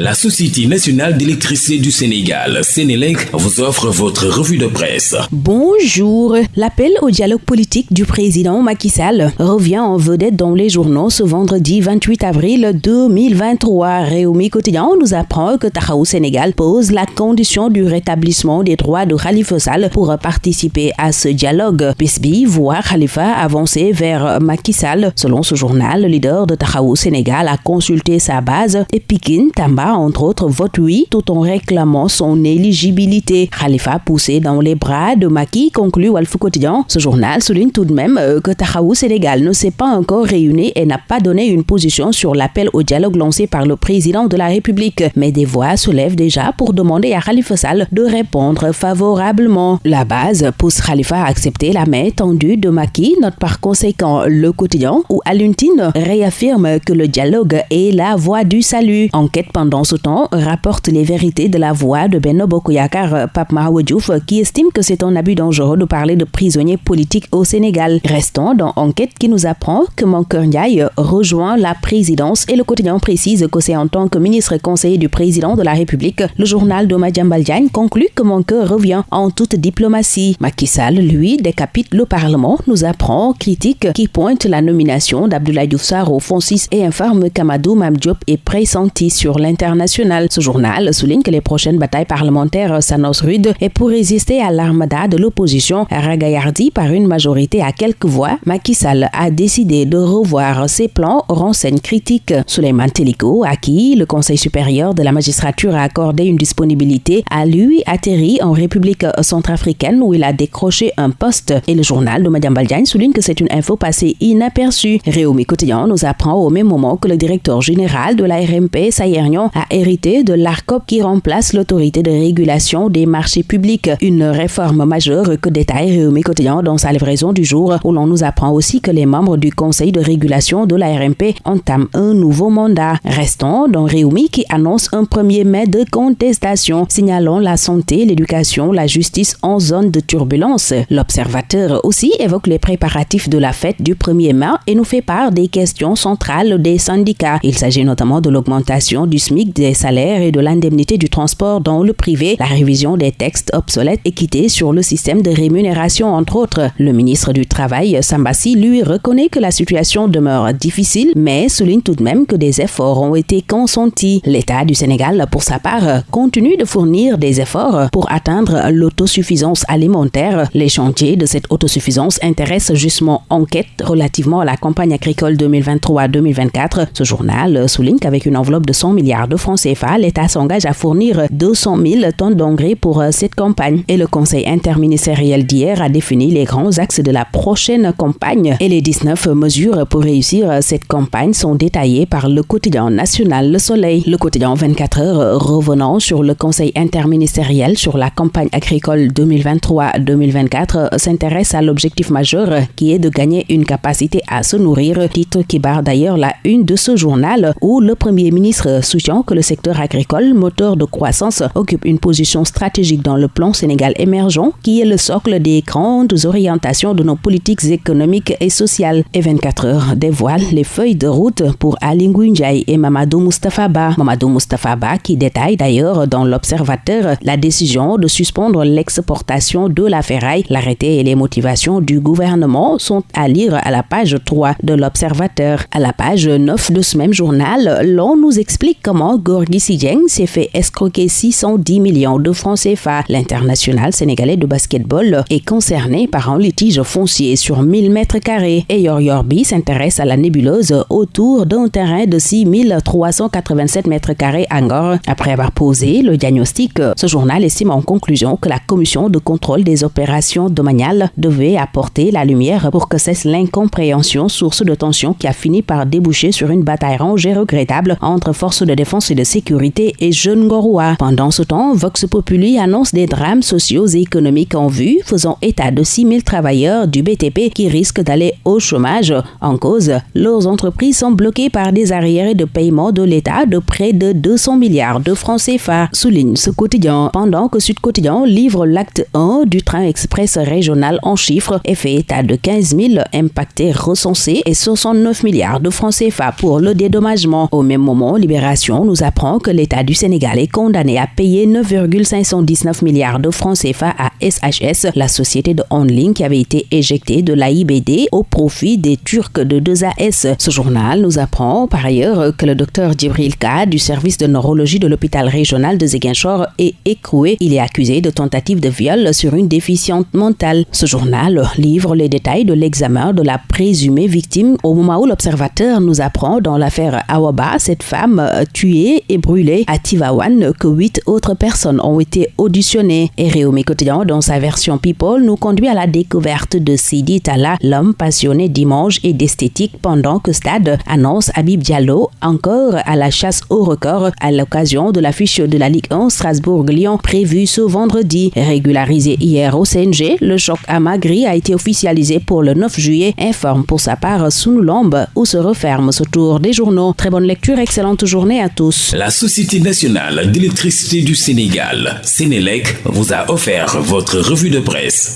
La Société nationale d'électricité du Sénégal, Sénélec, vous offre votre revue de presse. Bonjour. L'appel au dialogue politique du président Macky Sall revient en vedette dans les journaux ce vendredi 28 avril 2023. Réumi Quotidien nous apprend que Tahaou Sénégal pose la condition du rétablissement des droits de Khalifa Sall pour participer à ce dialogue. Bisbi voit Khalifa avancer vers Macky Sall. Selon ce journal, le leader de Tahaou Sénégal a consulté sa base et Pikin Tamba entre autres, vote oui tout en réclamant son éligibilité. Khalifa poussé dans les bras de Maki, conclut Walf Quotidien. Ce journal souligne tout de même euh, que Tahaou Sénégal ne s'est pas encore réuni et n'a pas donné une position sur l'appel au dialogue lancé par le président de la République. Mais des voix se lèvent déjà pour demander à Khalifa Sall de répondre favorablement. La base pousse Khalifa à accepter la main tendue de Maki, note par conséquent le quotidien où Aluntine réaffirme que le dialogue est la voie du salut. Enquête pendant en ce temps, rapporte les vérités de la voix de Benno Bokoyakar Pape Mahawadjouf qui estime que c'est un abus dangereux de parler de prisonniers politiques au Sénégal. Restons dans Enquête qui nous apprend que Mankeur Ndiaye rejoint la présidence et le quotidien précise que c'est en tant que ministre conseiller du président de la République. Le journal de Diagne conclut que Mankeur revient en toute diplomatie. Macky lui, décapite le Parlement, nous apprend critique qui pointe la nomination d'Abdoulaye Diouf au fond 6 et informe qu'Amadou Mamdiop est pressenti sur l'internet ce journal souligne que les prochaines batailles parlementaires s'annoncent rudes et pour résister à l'armada de l'opposition ragaillardi par une majorité à quelques voix, Macky Sall a décidé de revoir ses plans, renseigne critique. Suleiman Teliko, à qui le Conseil supérieur de la magistrature a accordé une disponibilité, a lui atterri en République centrafricaine où il a décroché un poste. Et le journal de Madame Baldiane souligne que c'est une info passée inaperçue. Réumi Quotidien nous apprend au même moment que le directeur général de la RMP, Sayernion, a hérité de l'ARCOP qui remplace l'autorité de régulation des marchés publics. Une réforme majeure que détaille Réumi Quotidien dans sa livraison du jour où l'on nous apprend aussi que les membres du conseil de régulation de la RMP entament un nouveau mandat. Restons dans Réumi qui annonce un 1er mai de contestation signalant la santé, l'éducation, la justice en zone de turbulence. L'observateur aussi évoque les préparatifs de la fête du 1er mai et nous fait part des questions centrales des syndicats. Il s'agit notamment de l'augmentation du SMIC des salaires et de l'indemnité du transport dans le privé, la révision des textes obsolètes équité sur le système de rémunération, entre autres. Le ministre du Travail, Sambassi, lui reconnaît que la situation demeure difficile, mais souligne tout de même que des efforts ont été consentis. L'État du Sénégal, pour sa part, continue de fournir des efforts pour atteindre l'autosuffisance alimentaire. Les chantiers de cette autosuffisance intéressent justement enquête relativement à la campagne agricole 2023-2024. Ce journal souligne qu'avec une enveloppe de 100 milliards de francs CFA, l'État s'engage à fournir 200 000 tonnes d'engrais pour euh, cette campagne. Et le Conseil interministériel d'hier a défini les grands axes de la prochaine campagne. Et les 19 mesures pour réussir euh, cette campagne sont détaillées par le quotidien national Le Soleil. Le quotidien 24 heures euh, revenant sur le Conseil interministériel sur la campagne agricole 2023-2024 s'intéresse à l'objectif majeur qui est de gagner une capacité à se nourrir, titre qui barre d'ailleurs la une de ce journal où le Premier ministre soutient que le secteur agricole, moteur de croissance, occupe une position stratégique dans le plan Sénégal émergent, qui est le socle des grandes orientations de nos politiques économiques et sociales. Et 24 heures dévoile les feuilles de route pour Ali Ndiaye et Mamadou Mustafa Ba. Mamadou Mustafa Ba qui détaille d'ailleurs dans l'Observateur la décision de suspendre l'exportation de la ferraille. L'arrêté et les motivations du gouvernement sont à lire à la page 3 de l'Observateur. À la page 9 de ce même journal, l'on nous explique comment Gorgui s'est fait escroquer 610 millions de francs CFA. L'international sénégalais de basketball est concerné par un litige foncier sur 1000 mètres carrés et Yorbi s'intéresse à la nébuleuse autour d'un terrain de 6387 mètres carrés à. Après avoir posé le diagnostic, ce journal estime en conclusion que la commission de contrôle des opérations domaniales devait apporter la lumière pour que cesse l'incompréhension source de tension qui a fini par déboucher sur une bataille rangée regrettable entre forces de défense et de sécurité et Jeune Gorois. Pendant ce temps, Vox Populi annonce des drames sociaux et économiques en vue, faisant état de 6 000 travailleurs du BTP qui risquent d'aller au chômage. En cause, leurs entreprises sont bloquées par des arriérés de paiement de l'État de près de 200 milliards de francs CFA, souligne ce quotidien. Pendant que Sud Quotidien livre l'acte 1 du train express régional en chiffres et fait état de 15 000 impactés recensés et 69 milliards de francs CFA pour le dédommagement. Au même moment, Libération nous apprend que l'État du Sénégal est condamné à payer 9,519 milliards de francs CFA à SHS, la société de on-ligne qui avait été éjectée de l'AIBD au profit des Turcs de 2AS. Ce journal nous apprend par ailleurs que le docteur Djibril K du service de neurologie de l'hôpital régional de Ziguinchor est écroué. Il est accusé de tentative de viol sur une déficiente mentale. Ce journal livre les détails de l'examen de la présumée victime au moment où l'observateur nous apprend dans l'affaire Awaba, cette femme euh, et brûlée à Tivawan, que huit autres personnes ont été auditionnées. Et Réumi Quotidien, dans sa version People, nous conduit à la découverte de Sidi Tala, l'homme passionné d'images et d'esthétique, pendant que Stade annonce Habib Diallo encore à la chasse au record à l'occasion de l'affiche de la Ligue 1 Strasbourg-Lyon prévue ce vendredi. Régularisé hier au CNG, le choc à Magri a été officialisé pour le 9 juillet, informe pour sa part Sunulombe, où se referme ce tour des journaux. Très bonne lecture, excellente journée à tous. La Société nationale d'électricité du Sénégal, Sénélec, vous a offert votre revue de presse.